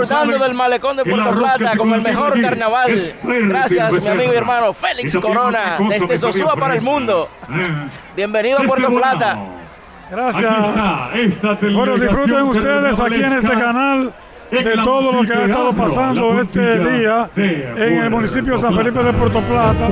disfrutando del malecón de Puerto Plata con el mejor carnaval. Gracias, mi amigo y hermano Félix Corona, desde Sosúa para el mundo. Bienvenido a Puerto Plata. Gracias. Bueno, disfruten ustedes aquí en este canal de todo lo que ha estado pasando este día en el municipio de San Felipe de Puerto Plata.